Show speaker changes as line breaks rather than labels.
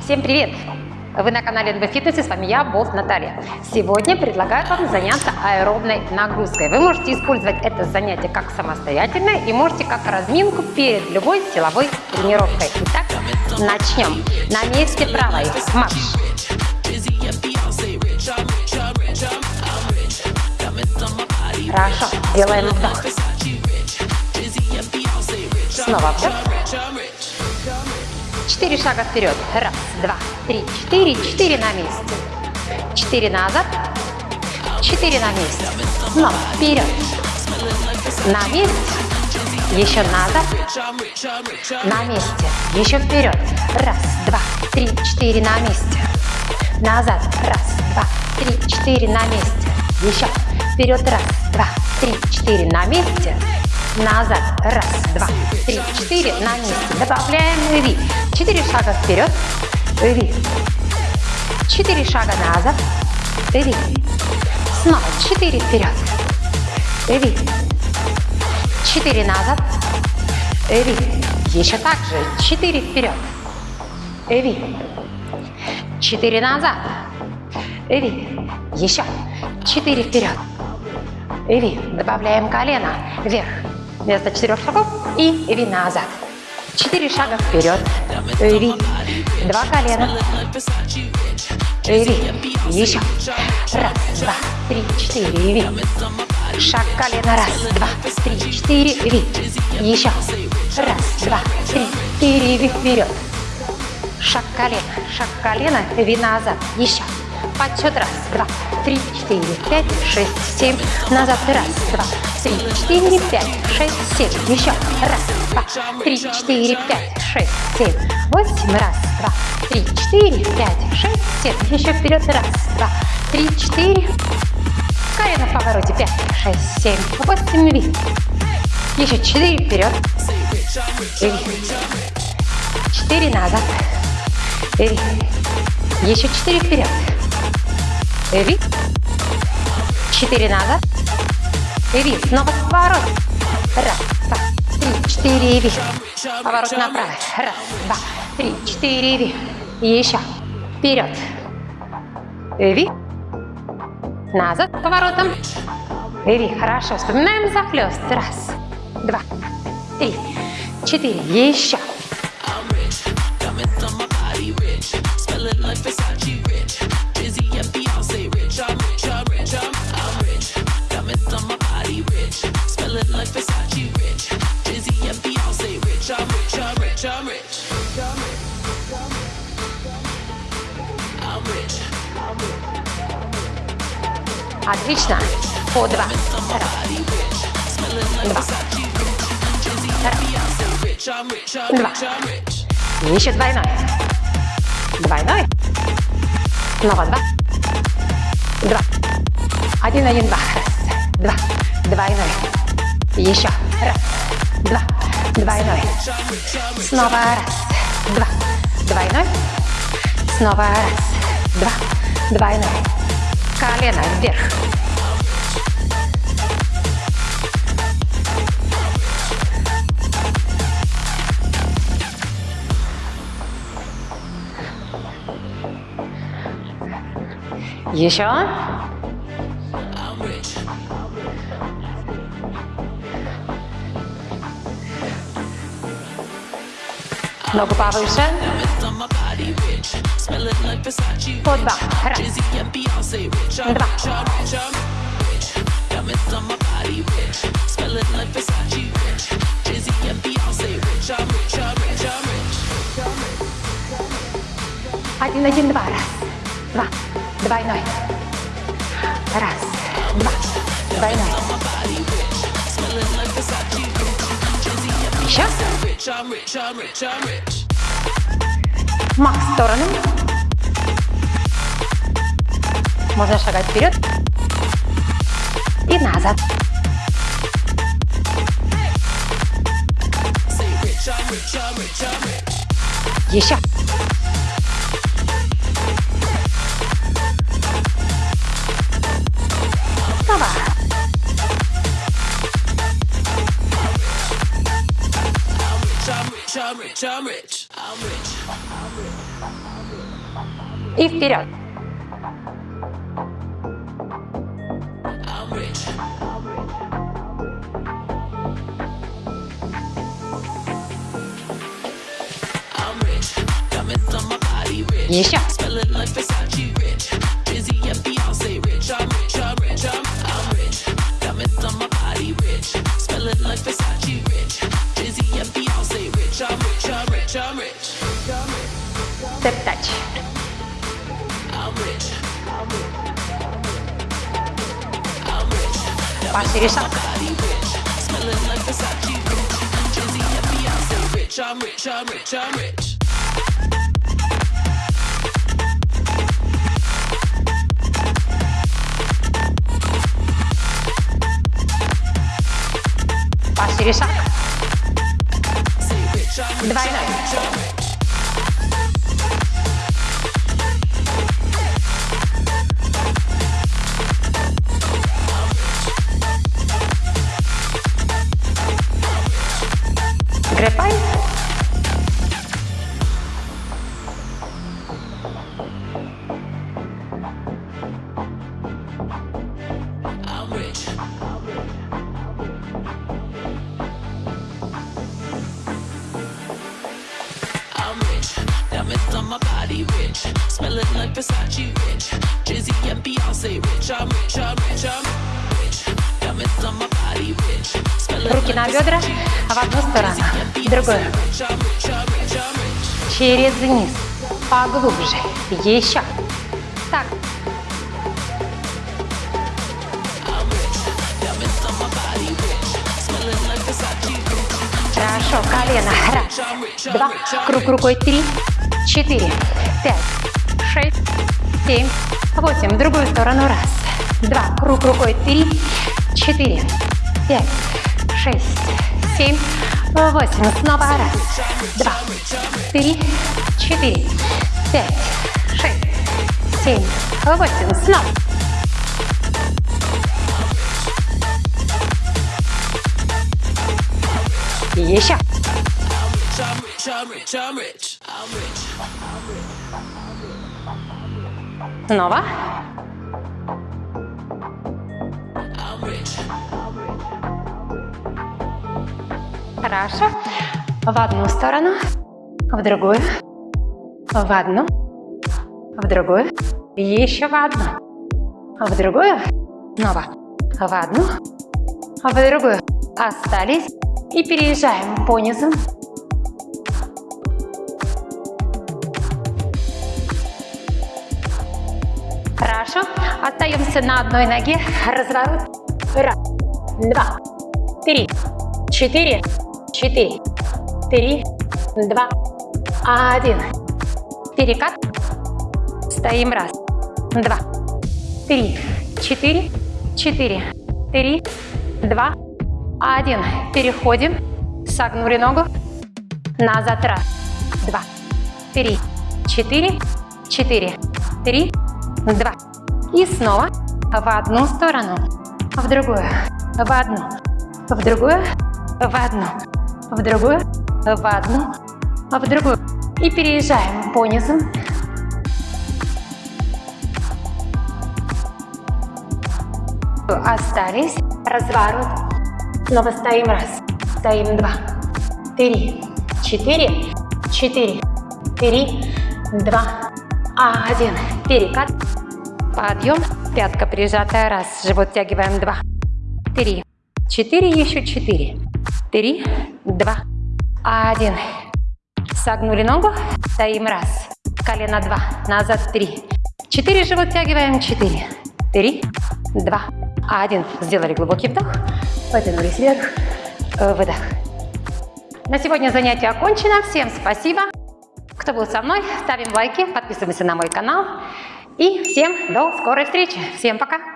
Всем привет! Вы на канале НБ Фитнес и с вами я, Болт Наталья. Сегодня предлагаю вам заняться аэробной нагрузкой. Вы можете использовать это занятие как самостоятельное и можете как разминку перед любой силовой тренировкой. Итак, начнем. На месте правой марш. Хорошо, делаем вдох. Снова вдох. Четыре шага вперед. Раз, два, три, четыре. Четыре на месте. Четыре назад. Четыре на месте. Снова вперед. На месте. Еще назад. На месте. Еще вперед. Раз, два, три, четыре на месте. Назад. Раз, два, три, четыре на месте. Еще. Вперед. Раз, два, три, четыре на месте назад. Раз, два, три, четыре. На месте. Добавляем ви. Четыре шага вперед. Ви. Четыре шага назад. Ви. Снова четыре вперед. Ви. Четыре назад. Ви. Еще так же. Четыре вперед. Ви. Четыре назад. Ви. Еще. Четыре вперед. Ви. Добавляем колено вверх вместо четырех шагов и ви назад. Четыре шага вперед. Ви. Два колена. Ви. Еще. Раз, два, три, четыре. Ви. Шаг колено. Раз, два, три, четыре. Ви. Еще. Раз, два, три, четыре. Ви. Вперед. Шаг колено. Шаг колено. Ви назад. Еще. Подсчет. Раз, два, три, четыре, пять, шесть, семь. Назад. Раз, два, три, четыре, пять, шесть, семь. Еще. Раз, два, три, четыре, пять, шесть, семь, восемь. Раз, два, три, четыре, пять, шесть, семь. Еще вперед. Раз, два, три, четыре. Колено в повороте. Пять, шесть, семь, восемь. Ви. Еще четыре вперед. Ви. Четыре назад. Ви. Еще четыре вперед. Ви. Четыре назад. Ви. Снова поворот. Раз, два, три, четыре. Ви. Поворот направо. Раз, два, три, четыре. Ви. Еще. Вперед. Ви. Назад поворотом. Ви. Хорошо. Вспоминаем захлест. Раз, два, три, четыре. Еще. Отлично. По два. Раз. Два. Раз. Два. Еще двойной. Двойной. Снова два. Два. Один, один, два. Раз. Два. Двойной. Еще. Раз. Два. Двойной. Снова раз. Два. Двойной. Снова раз. Два. Двойной. Колено вверх. Еще. Ногу повыше. По два. Раз. Два. Один, один, два. Раз. Два. Двойной. Раз. Два. Двойной. Еще. Мах в сторону. Можно шагать вперед и назад. Еще. И вперед. Еще. Пошире шаг.
I'm rich, I'm rich, I'm rich.
Пошире шаг.
Say rich, I'm rich,
Двойной.
I'm rich.
Грепай. Руки на бедра в одну сторону, в другую. Через низ. Поглубже. Еще. Так. Хорошо. Колено. Раз. Два. Круг рукой. Три. Четыре. Пять. Шесть. Семь. Восемь. В другую сторону. Раз. Два. Круг рукой. Три. Четыре. Пять. Шесть. Семь. Восемь. Снова раз. Два. Три. Четыре. Пять. Шесть. Семь. Восемь. Снова. Еще.
I'm rich, I'm rich, I'm rich. I'm rich.
Снова.
I'm rich.
Хорошо. В одну сторону, в другую, в одну, в другую, еще в одну, в другую, снова, в одну, в другую. Остались и переезжаем по низу. Остаемся на одной ноге. Разворот. Раз, два, три, четыре, четыре, три, два, один. Перекат. Стоим. Раз, два, три, четыре, четыре, три, два, один. Переходим. Согнули ногу. Назад. Раз, два, три, четыре, четыре, три, два. И снова в одну сторону, в другую, в одну, в другую, в одну, в другую, в одну, в другую. И переезжаем по низу. Остались. Разворот. Снова стоим. Раз. Стоим. Два. Три. Четыре. Четыре. Три. Два. Один. Перекат. Подъем. Пятка прижатая. Раз. Живот тягиваем. Два. Три. Четыре. Еще четыре. Три. Два. Один. Согнули ногу. Стоим. Раз. Колено. Два. Назад. Три. Четыре. Живот тягиваем. Четыре. Три. Два. Один. Сделали глубокий вдох. Потянулись вверх. Выдох. На сегодня занятие окончено. Всем спасибо. Кто был со мной, ставим лайки, подписываемся на мой канал. И всем до скорой встречи. Всем пока!